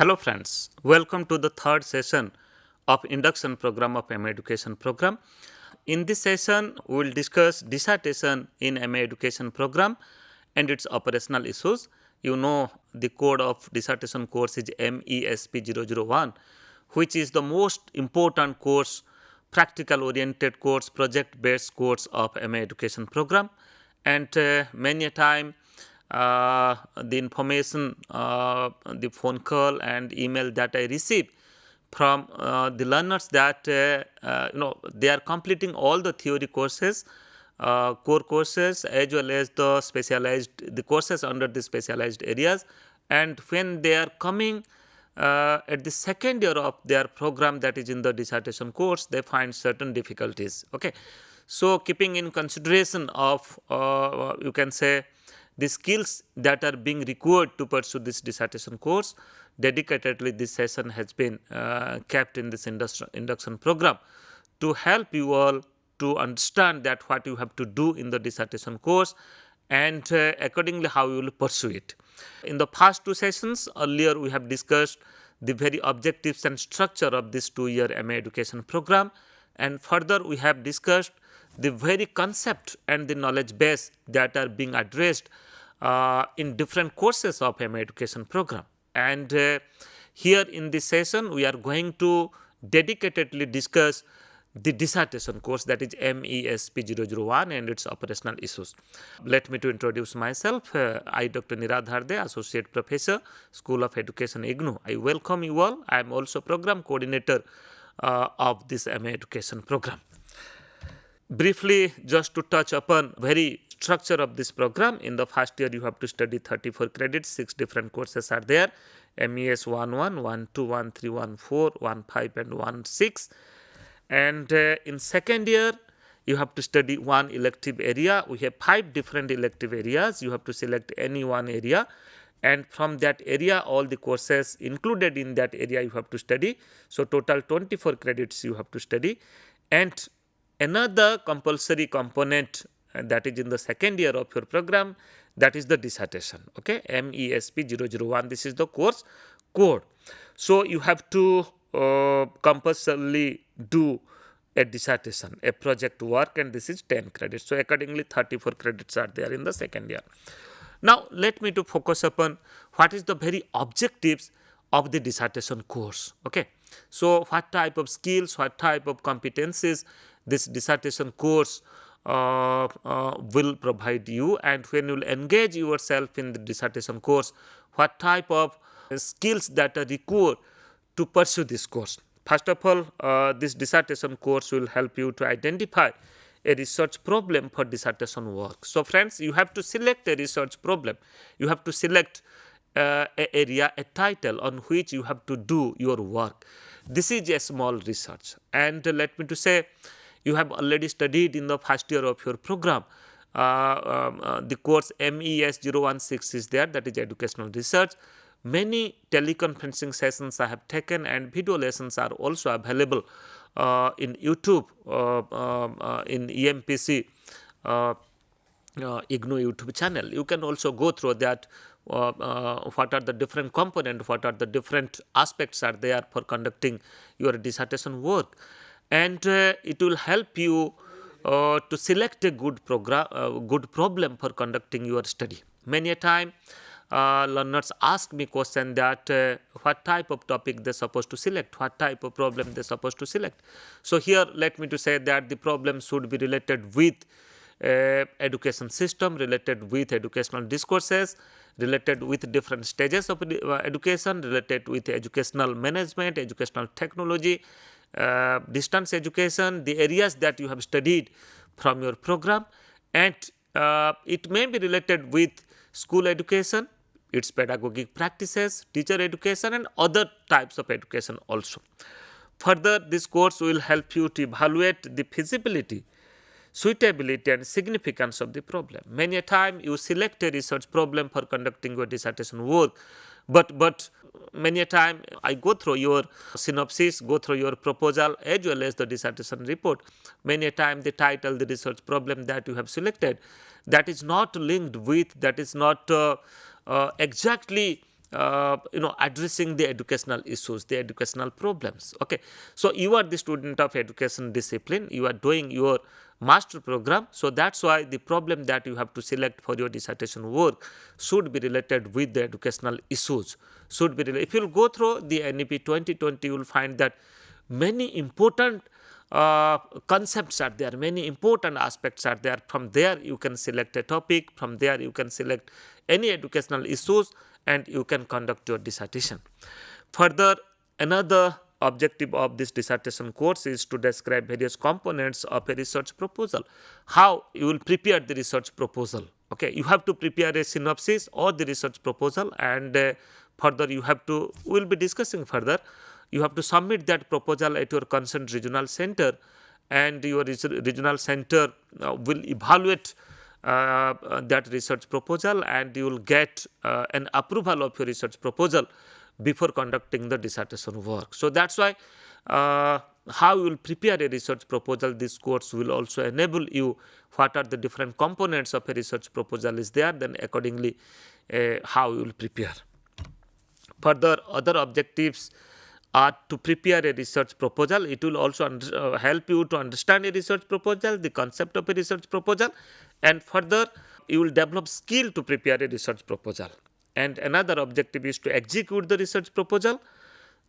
Hello friends, welcome to the third session of induction program of MA education program. In this session, we will discuss dissertation in MA education program and its operational issues. You know the code of dissertation course is MESP 001 which is the most important course, practical oriented course, project based course of MA education program and uh, many a time the information, uh, the phone call and email that I receive from uh, the learners that uh, uh, you know they are completing all the theory courses, uh, core courses as well as the specialized the courses under the specialized areas. And when they are coming at the second year of their program that is in the dissertation course they find certain difficulties. Okay. So keeping in consideration of you can say the skills that are being required to pursue this dissertation course. Dedicatedly, this session has been uh, kept in this induction program to help you all to understand that what you have to do in the dissertation course and uh, accordingly how you will pursue it. In the past two sessions earlier we have discussed the very objectives and structure of this two year MA education program and further we have discussed the very concept and the knowledge base that are being addressed in different courses of MA education program. And uh, here in this session, we are going to dedicatedly discuss the dissertation course that is MESP 001 and its operational issues. Let me to introduce myself. Uh, I Dr. Niradhar Dey, Associate Professor, School of Education IGNOU. I welcome you all. I am also Program Coordinator uh, of this MA education program. Briefly, just to touch upon very structure of this program. In the first year you have to study 34 credits six different courses are there. Mes 11 12 13 14 15 and 16 and uh, in second year you have to study one elective area. We have five different elective areas. You have to select any one area. And from that area all the courses included in that area you have to study. So total 24 credits you have to study. And another compulsory component and that is in the second year of your program that is the dissertation okay MESP 001 this is the course code. So, you have to uh, compulsorily do a dissertation a project work and this is 10 credits. So, accordingly 34 credits are there in the second year. Now, let me to focus upon what is the very objectives of the dissertation course. Okay. So, what type of skills, what type of competencies this dissertation course uh, uh, will provide you and when you will engage yourself in the dissertation course what type of skills that are required to pursue this course. First of all uh, this dissertation course will help you to identify a research problem for dissertation work. So, friends you have to select a research problem, you have to select uh, a area, a title on which you have to do your work. This is a small research and uh, let me to say you have already studied in the first year of your program. Uh, um, uh, the course MES 016 is there that is educational research. Many teleconferencing sessions I have taken and video lessons are also available uh, in YouTube uh, um, uh, in EMPC uh, IGNOU YouTube channel. You can also go through that what are the different components, what are the different aspects are there for conducting your dissertation work and uh, it will help you uh, to select a good program, uh, good problem for conducting your study. Many a time uh, learners ask me question that uh, what type of topic they are supposed to select, what type of problem they are supposed to select. So here let me to say that the problem should be related with uh, education system, related with educational discourses, related with different stages of education, related with educational management, educational technology, distance education, the areas that you have studied from your program and uh, it may be related with school education, its pedagogic practices, teacher education and other types of education also. Further, this course will help you to evaluate the feasibility, suitability and significance of the problem. Many a time you select a research problem for conducting your dissertation work, but, but many a time I go through your synopsis, go through your proposal as well as the dissertation report. Many a time the title, the research problem that you have selected that is not linked with, that is not uh, uh, exactly uh, you know addressing the educational issues the educational problems. Okay. So you are the student of education discipline. You are doing your master program. So that's why the problem that you have to select for your dissertation work should be related with the educational issues. Should be related. if you go through the nep 2020 you will find that many important uh, concepts are there, many important aspects are there. From there, you can select a topic, from there, you can select any educational issues and you can conduct your dissertation. Further, another objective of this dissertation course is to describe various components of a research proposal. How you will prepare the research proposal. Okay, you have to prepare a synopsis or the research proposal and uh, further you have to, we will be discussing further you have to submit that proposal at your concerned regional center and your regional center uh, will evaluate that research proposal and you will get uh, an approval of your research proposal before conducting the dissertation work. So, that is why uh, how you will prepare a research proposal this course will also enable you what are the different components of a research proposal is there then accordingly uh, how you will prepare. Further other objectives uh, to prepare a research proposal. It will also uh, help you to understand a research proposal, the concept of a research proposal and further you will develop skill to prepare a research proposal. And another objective is to execute the research proposal.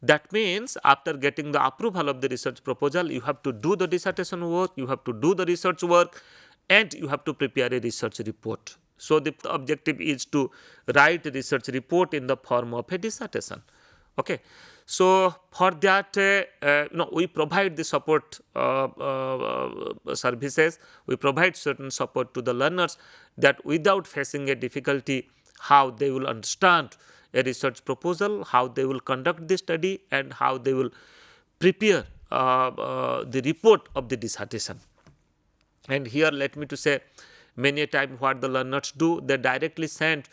That means after getting the approval of the research proposal, you have to do the dissertation work, you have to do the research work and you have to prepare a research report. So, the objective is to write a research report in the form of a dissertation. Okay. So, for that uh, we provide the support uh, uh, services, we provide certain support to the learners that without facing a difficulty how they will understand a research proposal, how they will conduct the study and how they will prepare uh, uh, the report of the dissertation. And here let me to say many a time what the learners do they directly send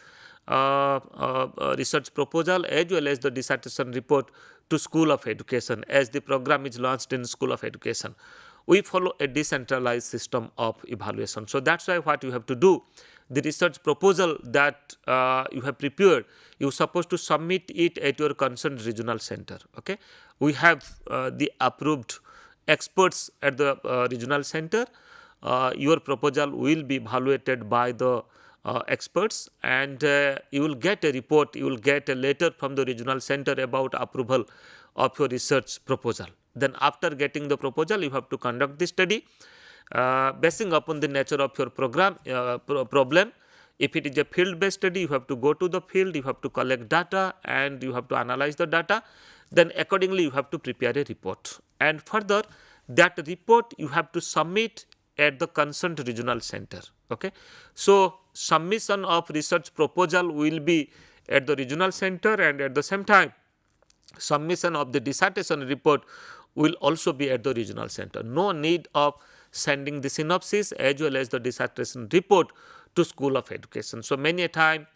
research proposal as well as the dissertation report to School of Education as the program is launched in School of Education. We follow a decentralized system of evaluation. So, that is why what you have to do the research proposal that uh, you have prepared you are supposed to submit it at your concerned regional center. Okay? We have uh, the approved experts at the uh, regional center. Uh, your proposal will be evaluated by the uh, experts and uh, you will get a report, you will get a letter from the regional center about approval of your research proposal. Then after getting the proposal, you have to conduct the study uh, basing upon the nature of your program uh, pro problem. If it is a field based study, you have to go to the field, you have to collect data and you have to analyze the data. Then accordingly, you have to prepare a report and further that report you have to submit at the concerned regional center. Okay. So, submission of research proposal will be at the regional center and at the same time submission of the dissertation report will also be at the regional center. No need of sending the synopsis as well as the dissertation report to school of education. So, many a time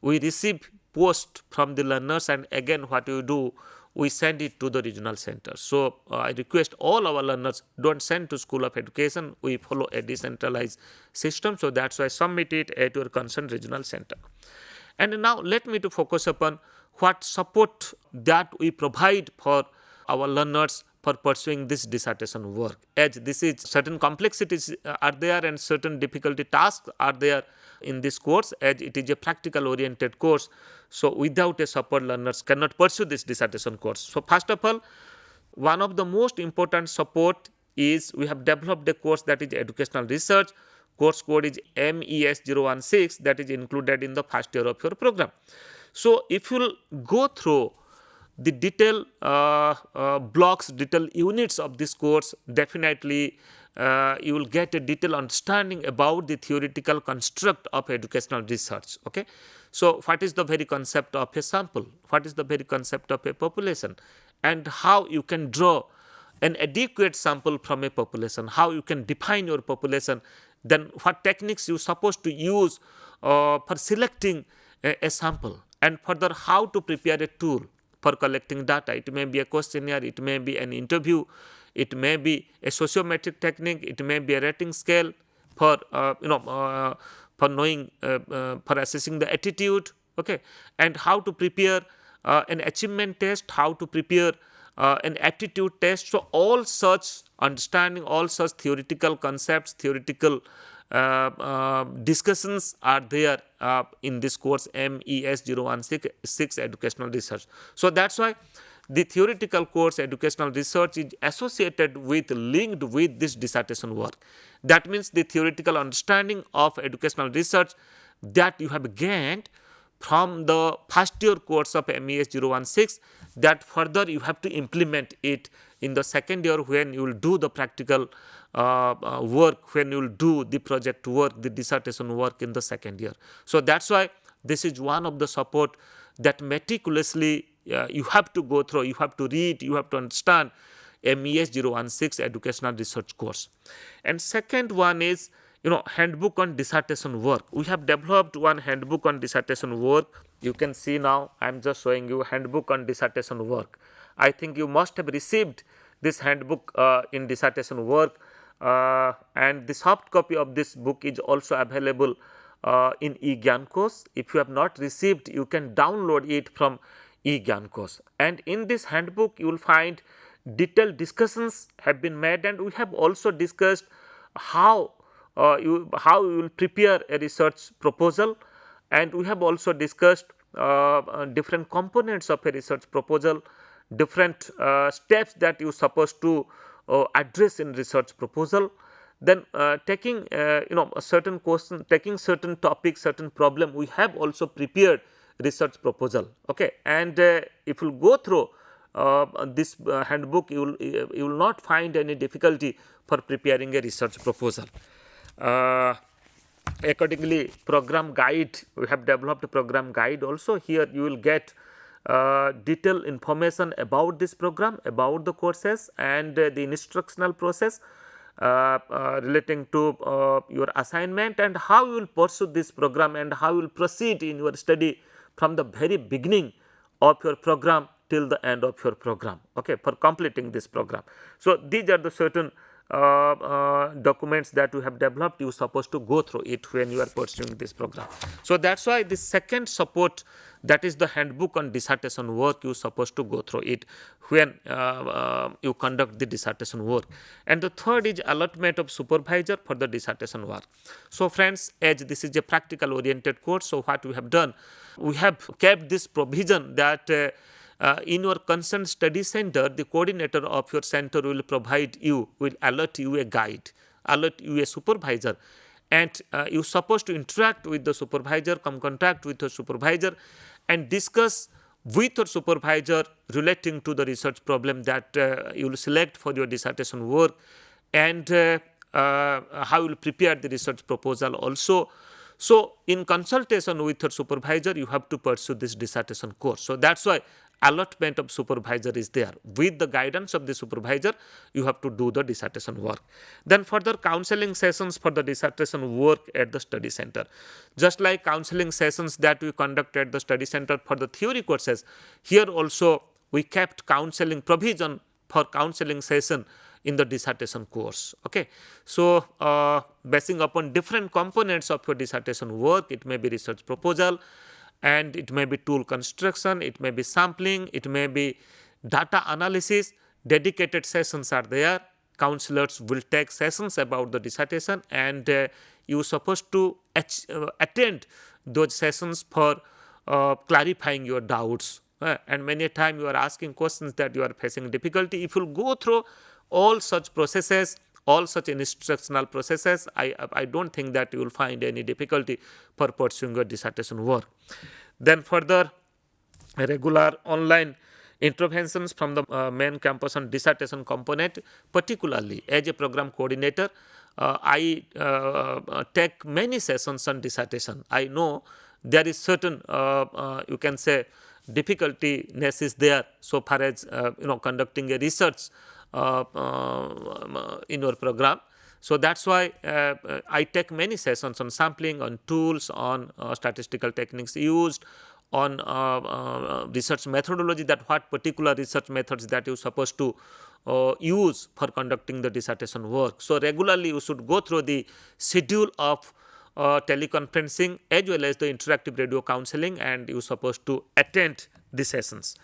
we receive post from the learners and again what you do we send it to the regional center. So, uh, I request all our learners do not send to school of education, we follow a decentralized system. So, that is why I submit it at your concerned regional center. And now, let me to focus upon what support that we provide for our learners for pursuing this dissertation work as this is certain complexities uh, are there and certain difficulty tasks are there in this course as it is a practical oriented course. So, without a support learners cannot pursue this dissertation course. So, first of all one of the most important support is we have developed a course that is educational research course code is MES016 that is included in the first year of your program. So, if you go through the detail uh, uh, blocks, detail units of this course definitely uh, you will get a detailed understanding about the theoretical construct of educational research. Okay? So, what is the very concept of a sample? What is the very concept of a population? And how you can draw an adequate sample from a population, how you can define your population, then what techniques you supposed to use uh, for selecting a, a sample and further how to prepare a tool for collecting data. It may be a questionnaire, it may be an interview, it may be a sociometric technique, it may be a rating scale for uh, you know uh, for knowing uh, uh for assessing the attitude okay, and how to prepare uh, an achievement test, how to prepare an aptitude test. So, all such understanding, all such theoretical concepts, theoretical discussions are there uh, in this course MES 016 educational research. So, that is why the theoretical course educational research is associated with linked with this dissertation work. That means the theoretical understanding of educational research that you have gained from the first year course of MES 016 that further you have to implement it in the second year when you will do the practical uh, uh, work, when you will do the project work, the dissertation work in the second year. So, that is why this is one of the support that meticulously uh, you have to go through, you have to read, you have to understand MES 016 educational research course. And second one is you know handbook on dissertation work. We have developed one handbook on dissertation work. You can see now I am just showing you handbook on dissertation work. I think you must have received this handbook uh, in dissertation work uh, and the soft copy of this book is also available uh, in eGyanKosh. If you have not received you can download it from eGyanKosh and in this handbook you will find detailed discussions have been made and we have also discussed how you how you will prepare a research proposal and we have also discussed uh, uh different components of a research proposal, different uh, steps that you supposed to uh, address in research proposal. Then uh, taking you know a certain question, taking certain topic, certain problem, we have also prepared research proposal. Okay, and if you go through uh, this uh, handbook you will you will not find any difficulty for preparing a research proposal. Uh, accordingly program guide we have developed program guide also here you will get uh, detailed information about this program about the courses and uh, the instructional process uh, uh relating to uh, your assignment and how you will pursue this program and how you will proceed in your study from the very beginning of your program till the end of your program okay for completing this program. So, these are the certain uh, uh, documents that you have developed you are supposed to go through it when you are pursuing this program. So, that is why the second support that is the handbook on dissertation work you are supposed to go through it when uh, uh, you conduct the dissertation work and the third is allotment of supervisor for the dissertation work. So, friends as this is a practical oriented course so what we have done we have kept this provision that uh, in your concerned study center, the coordinator of your center will provide you, will alert you a guide, alert you a supervisor and uh, you supposed to interact with the supervisor, come contact with the supervisor and discuss with your supervisor relating to the research problem that uh, you will select for your dissertation work and uh, uh, how you will prepare the research proposal also. So, in consultation with your supervisor, you have to pursue this dissertation course. So, that is why allotment of supervisor is there. With the guidance of the supervisor, you have to do the dissertation work. Then further counseling sessions for the dissertation work at the study center. Just like counseling sessions that we conduct at the study center for the theory courses, here also we kept counseling provision for counseling session in the dissertation course. Okay. So, uh, basing upon different components of your dissertation work, it may be research proposal, and it may be tool construction, it may be sampling, it may be data analysis, dedicated sessions are there. Counselors will take sessions about the dissertation and uh, you are supposed to uh, attend those sessions for uh, clarifying your doubts. Uh, and many a time you are asking questions that you are facing difficulty. If you go through all such processes, all such instructional processes, I, I do not think that you will find any difficulty for pursuing your dissertation work. Then further regular online interventions from the uh, main campus on dissertation component particularly as a program coordinator uh, I uh, uh take many sessions on dissertation. I know there is certain uh, uh, you can say difficultyness is there so far as you know conducting a research in your program. So, that is why uh, I take many sessions on sampling, on tools, on statistical techniques used, on uh, uh, research methodology that what particular research methods that you are supposed to uh, use for conducting the dissertation work. So, regularly you should go through the schedule of uh, teleconferencing as well as the interactive radio counseling and you are supposed to attend the sessions.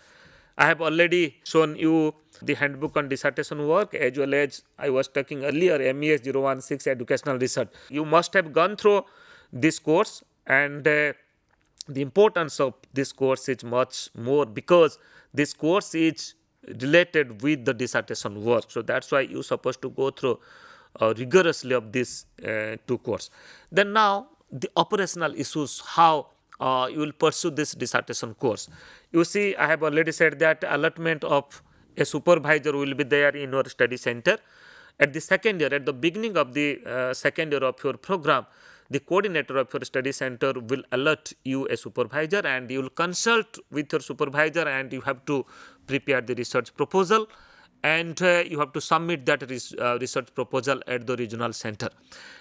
I have already shown you the handbook on dissertation work as well as I was talking earlier MES 016 educational research. You must have gone through this course and uh, the importance of this course is much more because this course is related with the dissertation work. So, that is why you are supposed to go through uh, rigorously of this uh, two course. Then now the operational issues how uh, you will pursue this dissertation course. You see I have already said that allotment of a supervisor will be there in your study center. At the second year, at the beginning of the uh, second year of your program, the coordinator of your study center will allot you a supervisor and you will consult with your supervisor and you have to prepare the research proposal and uh, you have to submit that res uh, research proposal at the regional center.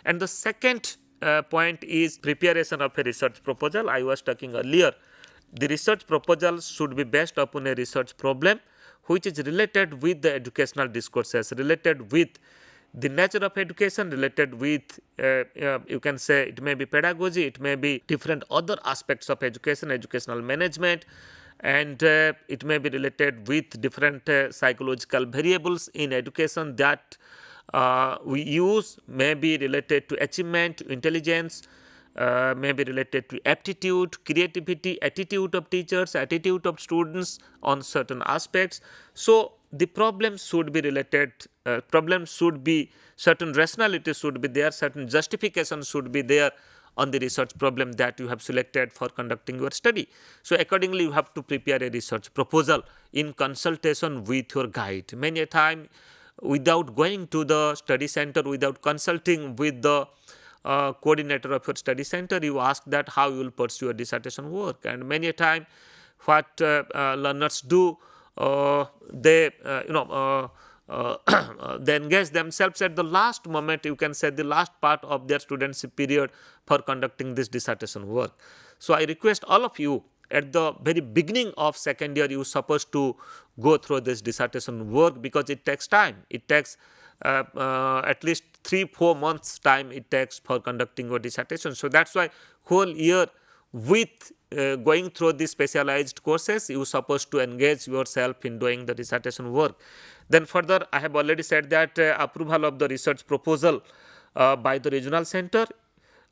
And the second uh, point is preparation of a research proposal. I was talking earlier. The research proposal should be based upon a research problem which is related with the educational discourses, related with the nature of education, related with uh, uh, you can say it may be pedagogy, it may be different other aspects of education, educational management, and uh, it may be related with different uh, psychological variables in education that uh, we use may be related to achievement, intelligence, uh, may be related to aptitude, creativity, attitude of teachers, attitude of students on certain aspects. So, the problem should be related, uh, problem should be certain rationality should be there, certain justification should be there on the research problem that you have selected for conducting your study. So, accordingly you have to prepare a research proposal in consultation with your guide. Many a time without going to the study center, without consulting with the uh, coordinator of your study center, you ask that how you will pursue your dissertation work. And many a time what uh, uh, learners do, uh, they uh, you know uh, they engage themselves at the last moment you can say the last part of their studentship period for conducting this dissertation work. So, I request all of you at the very beginning of second year you are supposed to go through this dissertation work because it takes time. It takes uh, uh, at least 3 4 months time it takes for conducting your dissertation. So, that is why whole year with uh, going through the specialized courses you are supposed to engage yourself in doing the dissertation work. Then further I have already said that uh, approval of the research proposal uh, by the regional center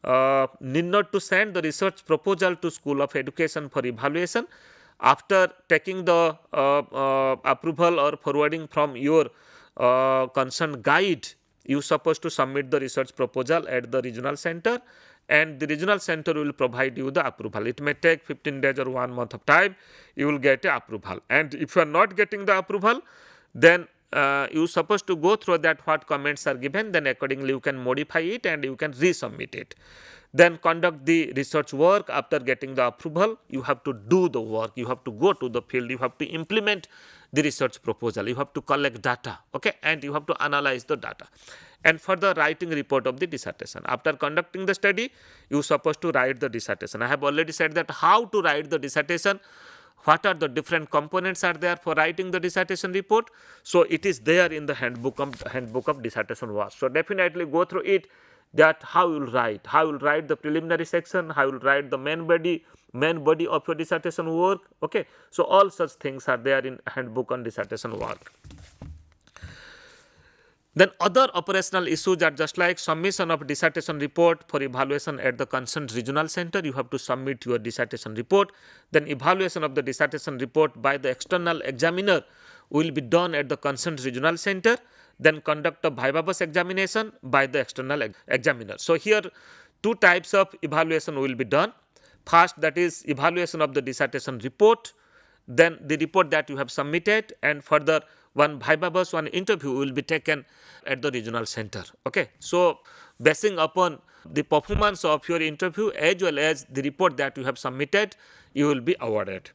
uh, need not to send the research proposal to School of Education for evaluation. After taking the uh, uh, approval or forwarding from your uh, concerned guide, you supposed to submit the research proposal at the regional center and the regional center will provide you the approval. It may take 15 days or 1 month of time, you will get a approval. And if you are not getting the approval, then uh, you supposed to go through that what comments are given, then accordingly you can modify it and you can resubmit it. Then conduct the research work. After getting the approval, you have to do the work, you have to go to the field, you have to implement the research proposal, you have to collect data okay, and you have to analyze the data. And further writing report of the dissertation. After conducting the study, you supposed to write the dissertation. I have already said that how to write the dissertation, what are the different components are there for writing the dissertation report. So, it is there in the handbook of, handbook of dissertation work. So, definitely go through it that how you will write, how you will write the preliminary section, how you will write the main body, main body of your dissertation work. Okay. So, all such things are there in handbook on dissertation work. Then other operational issues are just like submission of dissertation report for evaluation at the concerned regional center. You have to submit your dissertation report. Then evaluation of the dissertation report by the external examiner will be done at the concerned regional center. Then conduct a viva voce examination by the external examiner. So, here two types of evaluation will be done. First that is evaluation of the dissertation report, then the report that you have submitted and further one viva one interview will be taken at the regional center. Okay. So, basing upon the performance of your interview as well as the report that you have submitted, you will be awarded.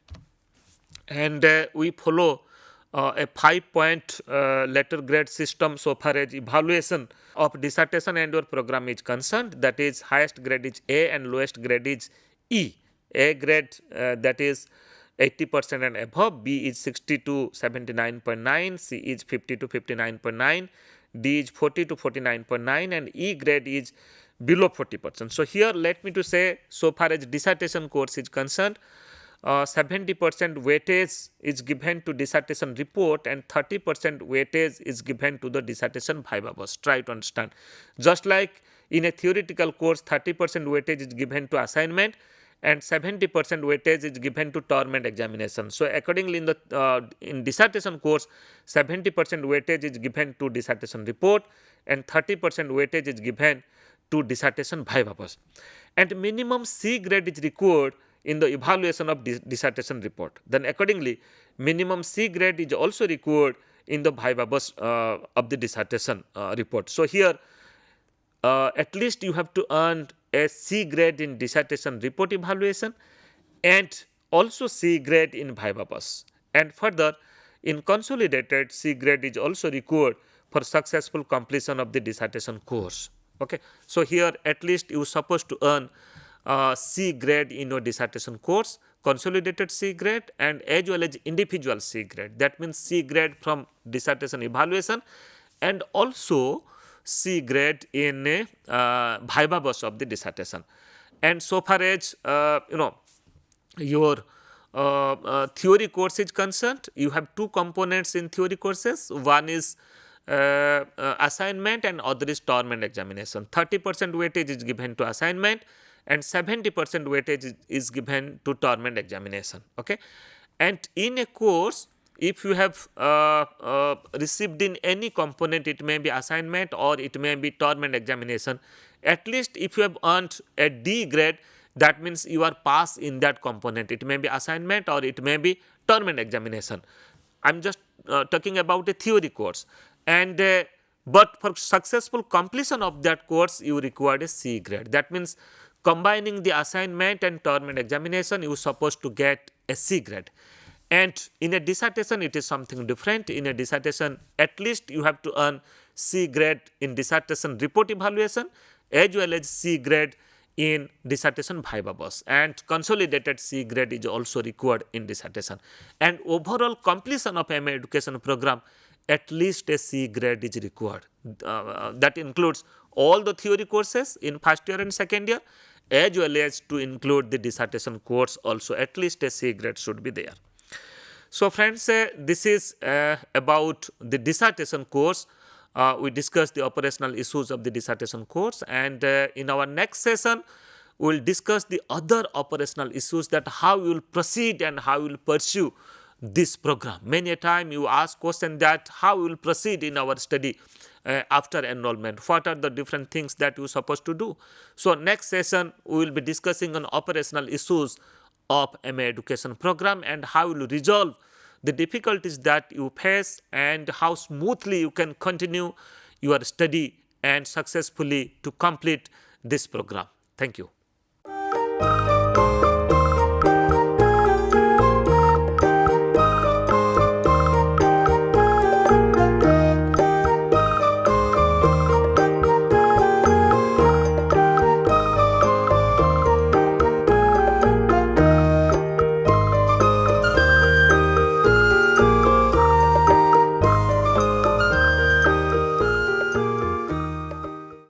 And uh, we follow uh, a 5 point uh, letter grade system so far as evaluation of dissertation and your program is concerned that is highest grade is A and lowest grade is E. A grade uh, that is 80 percent and above, B is 60 to 79.9, C is 50 to 59.9, D is 40 to 49.9 and E grade is below 40 percent. So, here let me to say so far as dissertation course is concerned uh, 70 percent weightage is given to dissertation report and 30 percent weightage is given to the dissertation viva voce. Try to understand. Just like in a theoretical course 30 percent weightage is given to assignment and 70 percent weightage is given to term examination. So, accordingly in the uh, in dissertation course 70 percent weightage is given to dissertation report and 30 percent weightage is given to dissertation viva voce. And minimum C grade is required in the evaluation of dis dissertation report. Then accordingly, minimum C grade is also required in the viva voce uh, of the dissertation uh, report. So, here uh, at least you have to earn a C grade in dissertation report evaluation and also C grade in viva voce. And further, in consolidated C grade is also required for successful completion of the dissertation course. Okay. So, here at least you are supposed to earn uh, C grade in your dissertation course, consolidated C grade and as well as individual C grade. That means C grade from dissertation evaluation and also C grade in a uh, viva voce of the dissertation. And so far as uh, you know your uh, uh, theory course is concerned, you have two components in theory courses. One is uh, assignment and other is term and examination. 30 percent weightage is given to assignment and 70 percent weightage is, is, given to term and examination. Okay? And in a course, if you have uh, uh, received in any component, it may be assignment or it may be term and examination, at least if you have earned a D grade, that means you are passed in that component. It may be assignment or it may be term and examination. I am just uh, talking about a theory course. And uh, but for successful completion of that course, you require a C grade. That means combining the assignment and term and examination, you are supposed to get a C grade. And in a dissertation, it is something different. In a dissertation, at least you have to earn C grade in dissertation report evaluation as well as C grade in dissertation viva voce and consolidated C grade is also required in dissertation. And overall completion of MA education program at least a C grade is required. Uh, that includes all the theory courses in first year and second year as well as to include the dissertation course also at least a C grade should be there. So, friends uh, this is uh, about the dissertation course. Uh, we discussed the operational issues of the dissertation course and uh, in our next session we will discuss the other operational issues that how you will proceed and how you will pursue this program. Many a time you ask question that how we will proceed in our study uh, after enrollment, what are the different things that you are supposed to do. So, next session we will be discussing on operational issues of MA education program and how you resolve the difficulties that you face and how smoothly you can continue your study and successfully to complete this program. Thank you.